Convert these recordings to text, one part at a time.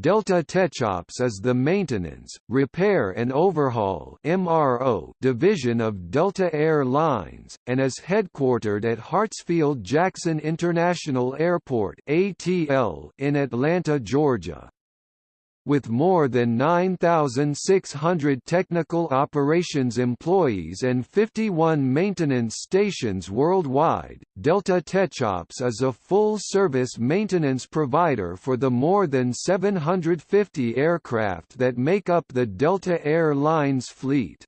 Delta Techops is the maintenance, repair and overhaul MRO division of Delta Air Lines, and is headquartered at Hartsfield-Jackson International Airport ATL in Atlanta, Georgia. With more than 9,600 technical operations employees and 51 maintenance stations worldwide, Delta Techops is a full-service maintenance provider for the more than 750 aircraft that make up the Delta Air Lines fleet.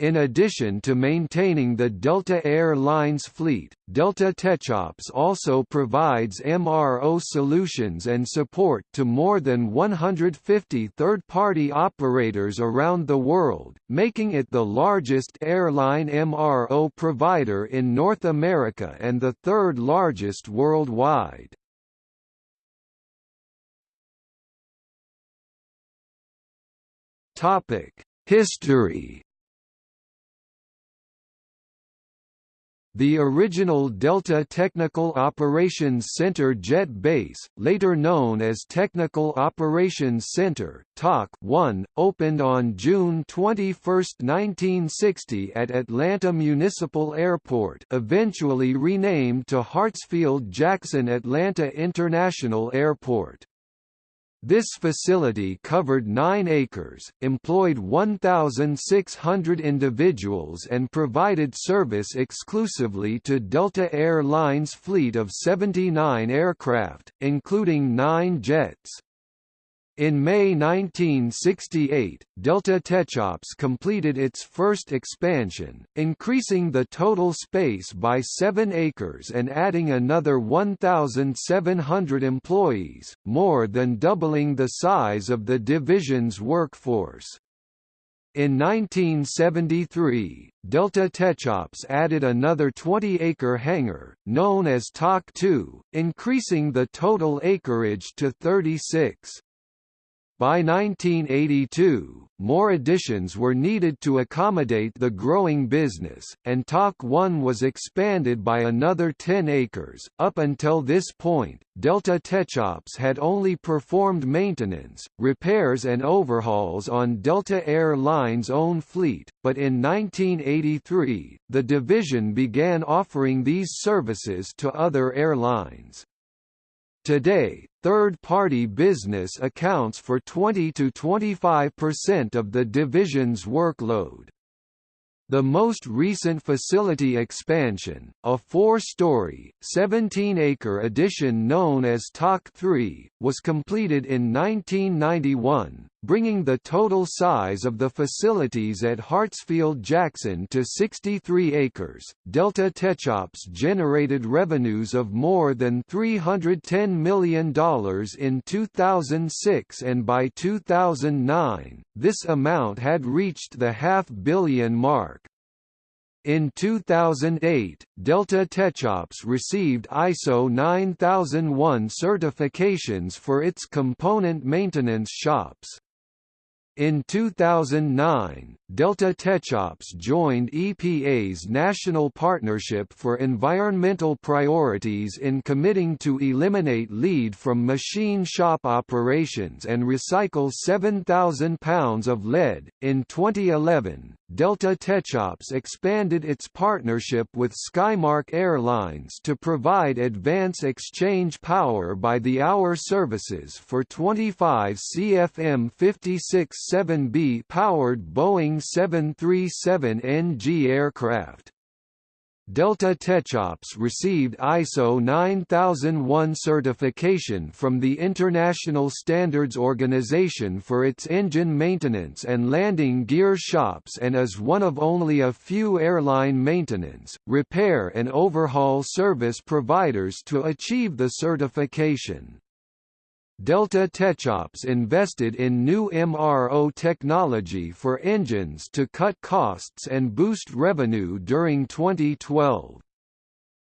In addition to maintaining the Delta Air Lines fleet, Delta Techops also provides MRO solutions and support to more than 150 third-party operators around the world, making it the largest airline MRO provider in North America and the third largest worldwide. History The original Delta Technical Operations Center jet base, later known as Technical Operations Center TOC 1, opened on June 21, 1960 at Atlanta Municipal Airport eventually renamed to Hartsfield-Jackson Atlanta International Airport. This facility covered 9 acres, employed 1,600 individuals and provided service exclusively to Delta Air Lines' fleet of 79 aircraft, including 9 jets. In May 1968, Delta Techops completed its first expansion, increasing the total space by 7 acres and adding another 1,700 employees, more than doubling the size of the division's workforce. In 1973, Delta Techops added another 20-acre hangar, known as TOC 2, increasing the total acreage to 36. By 1982, more additions were needed to accommodate the growing business, and TOC 1 was expanded by another 10 acres. Up until this point, Delta Techops had only performed maintenance, repairs and overhauls on Delta Air Lines' own fleet, but in 1983, the division began offering these services to other airlines. Today, third-party business accounts for 20 to 25% of the division's workload. The most recent facility expansion, a four-story, 17-acre addition known as TOC 3, was completed in 1991, bringing the total size of the facilities at Hartsfield-Jackson to 63 acres. Delta Techops generated revenues of more than $310 million in 2006 and by 2009, this amount had reached the half-billion mark. In 2008, Delta Techops received ISO 9001 certifications for its component maintenance shops. In 2009, Delta Techops joined EPA's National Partnership for Environmental Priorities in committing to eliminate lead from machine shop operations and recycle 7,000 pounds of lead. In 2011, Delta Techops expanded its partnership with Skymark Airlines to provide advance exchange power by the hour services for 25 CFM56-7B powered Boeing 737NG aircraft. Delta Techops received ISO 9001 certification from the International Standards Organization for its engine maintenance and landing gear shops and is one of only a few airline maintenance, repair and overhaul service providers to achieve the certification. Delta Techops invested in new MRO technology for engines to cut costs and boost revenue during 2012.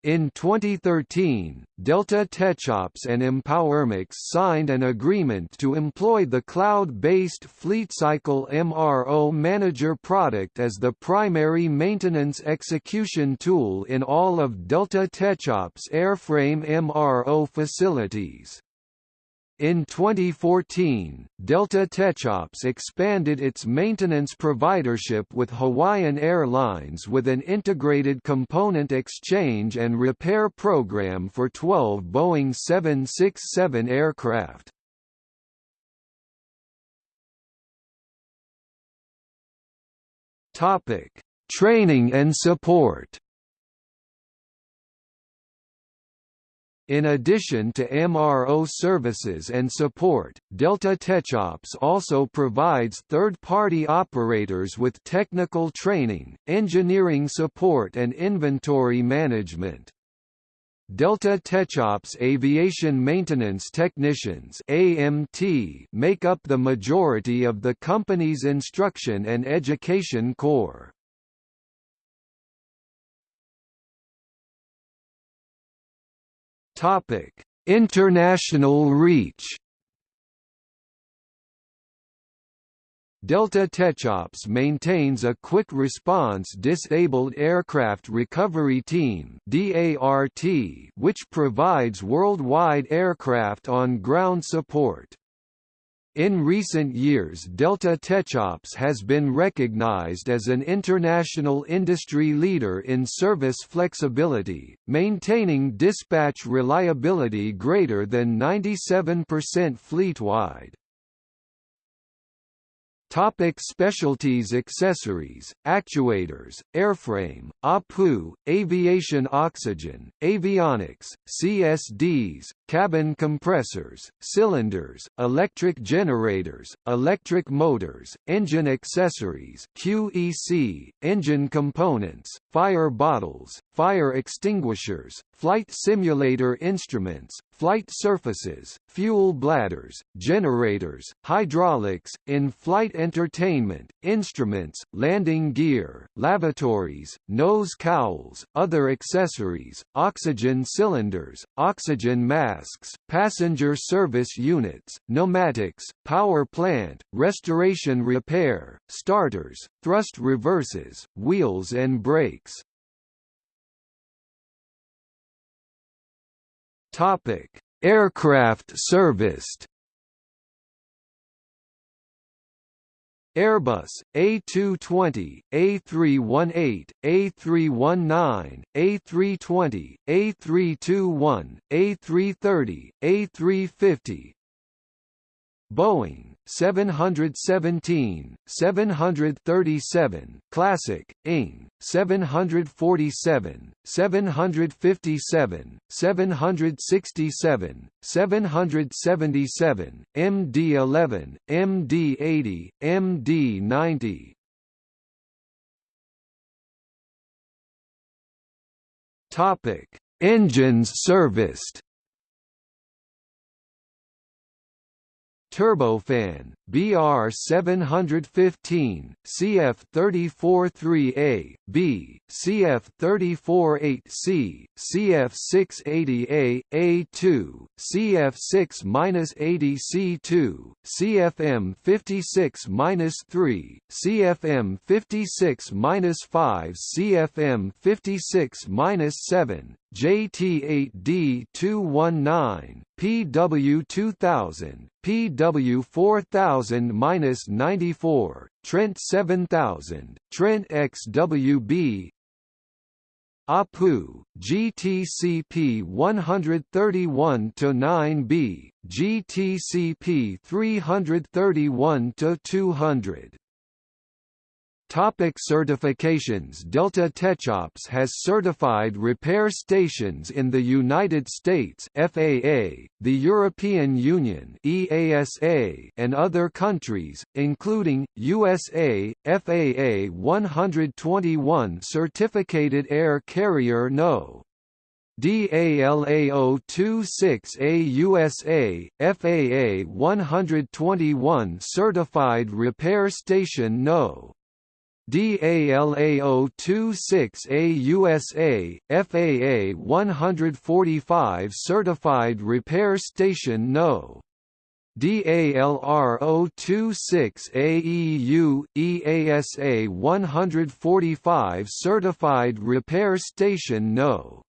In 2013, Delta Techops and EmpowerMX signed an agreement to employ the cloud-based FleetCycle MRO Manager product as the primary maintenance execution tool in all of Delta Techops airframe MRO facilities. In 2014, Delta Techops expanded its maintenance providership with Hawaiian Airlines with an integrated component exchange and repair program for 12 Boeing 767 aircraft. Training and support In addition to MRO services and support, Delta Techops also provides third-party operators with technical training, engineering support and inventory management. Delta Techops Aviation Maintenance Technicians AMT make up the majority of the company's instruction and education core. Topic: International reach. Delta Techops maintains a quick response disabled aircraft recovery team (DART) which provides worldwide aircraft on ground support. In recent years Delta Techops has been recognized as an international industry leader in service flexibility, maintaining dispatch reliability greater than 97% fleet-wide. Topic specialties Accessories, actuators, airframe, APU, aviation oxygen, avionics, CSDs, cabin compressors, cylinders, electric generators, electric motors, engine accessories QEC, engine components, fire bottles, fire extinguishers, flight simulator instruments, flight surfaces, fuel bladders, generators, hydraulics, in-flight entertainment, instruments, landing gear, lavatories, nose cowls, other accessories, oxygen cylinders, oxygen masks, passenger service units, pneumatics, power plant, restoration repair, starters, thrust reversers, wheels and brakes. Topic: Aircraft serviced. Airbus, A220, A318, A319, A320, A321, A330, A350, Boeing 717, 737, Classic, ING, 747, 757, 767, 777, MD-11, MD-80, MD-90. Topic: Engines serviced. Turbofan, BR 715, CF 343A, B, CF 348C, CF 680A, A2, CF 6-80C2, CFM 56-3, CFM 56-5, CFM 56-7, JT8D219, PW2000, PW4000-94, Trent 7000, Trent XWB, APU, GTCP 131 to 9B, GTCP 331 to 200. Topic certifications Delta Techops has certified repair stations in the United States FAA, the European Union EASA, and other countries, including, USA, FAA 121 certificated air carrier No. DALA026A USA, FAA 121 certified repair station No. DALA026A USA, FAA 145 Certified Repair Station No. DALR026A EU, EASA 145 Certified Repair Station No.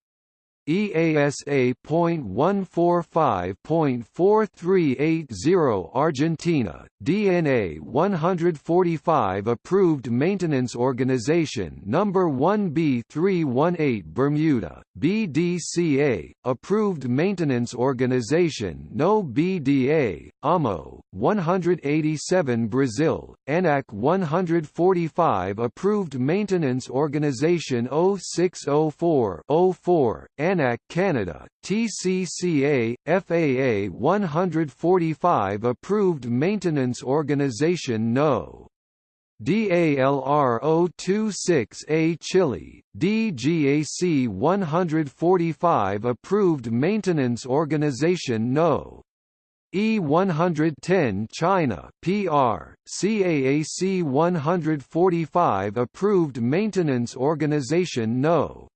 EASA.145.4380 Argentina, DNA 145 Approved Maintenance Organization Number 1B318 Bermuda, BDCA, Approved Maintenance Organization No BDA, AMO, 187 Brazil, ANAC 145 Approved Maintenance Organization 0604-04, ANAC Canada, TCCA, FAA 145 Approved Maintenance Organization No. DALR 026A Chile, DGAC 145 Approved Maintenance Organization No. E110 China PR, CAAC 145 Approved Maintenance Organization No.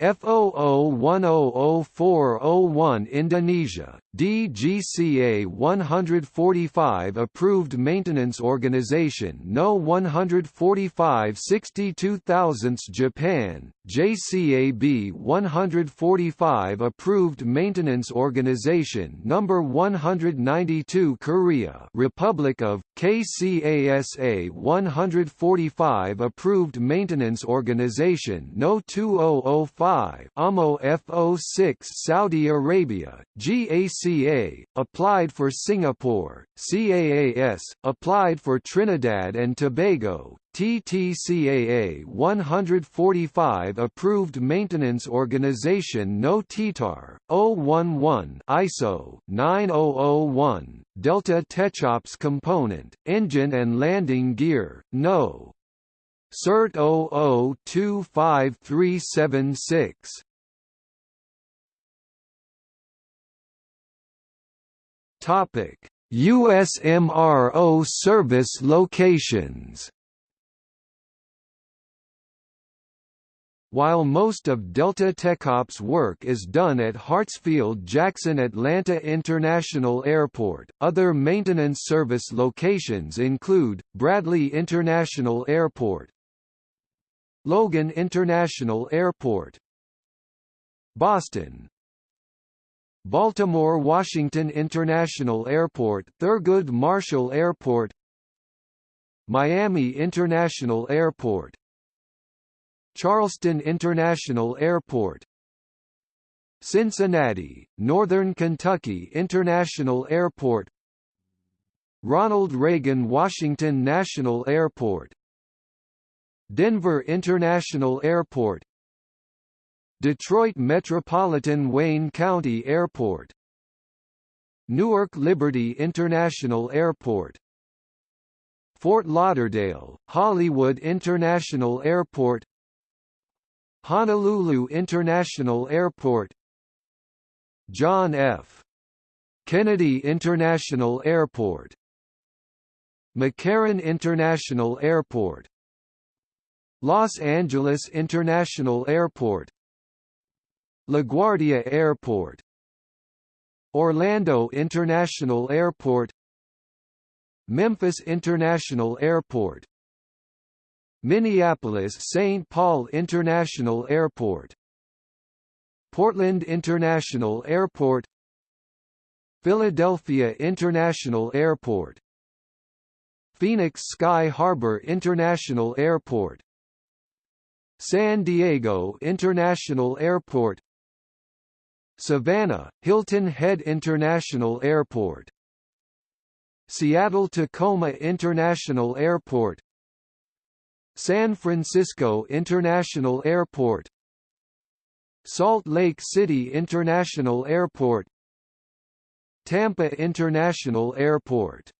F00100401 Indonesia, DGCA 145 Approved Maintenance Organization No 145 62000 Japan, JCAB 145 Approved Maintenance Organization No 192 Korea Republic of, KCASA 145 Approved Maintenance Organization No 2005 5 AMO F06 Saudi Arabia, GACA, applied for Singapore, CAAS, applied for Trinidad and Tobago, TTCAA 145 Approved Maintenance Organization No TTAR, 011 ISO 9001, Delta Techops Component, Engine and Landing Gear, No. CERT 00-25376. Topic: USMRO service locations. While most of Delta TechOps work is done at Hartsfield-Jackson Atlanta International Airport, other maintenance service locations include, Bradley International Airport, Logan International Airport. Boston. Baltimore-Washington International Airport Thurgood Marshall Airport. Miami International Airport. Charleston International Airport. Cincinnati, Northern Kentucky International Airport. Ronald Reagan Washington National Airport Denver International Airport. Detroit Metropolitan Wayne County Airport. Newark Liberty International Airport. Fort Lauderdale, Hollywood International Airport. Honolulu International Airport. John F. Kennedy International Airport. McCarran International Airport Los Angeles International Airport LaGuardia Airport Orlando International Airport Memphis International Airport Minneapolis-St. Paul International Airport Portland International Airport Philadelphia International Airport Phoenix Sky Harbor International Airport San Diego International Airport Savannah, Hilton Head International Airport Seattle-Tacoma International Airport San Francisco International Airport Salt Lake City International Airport Tampa International Airport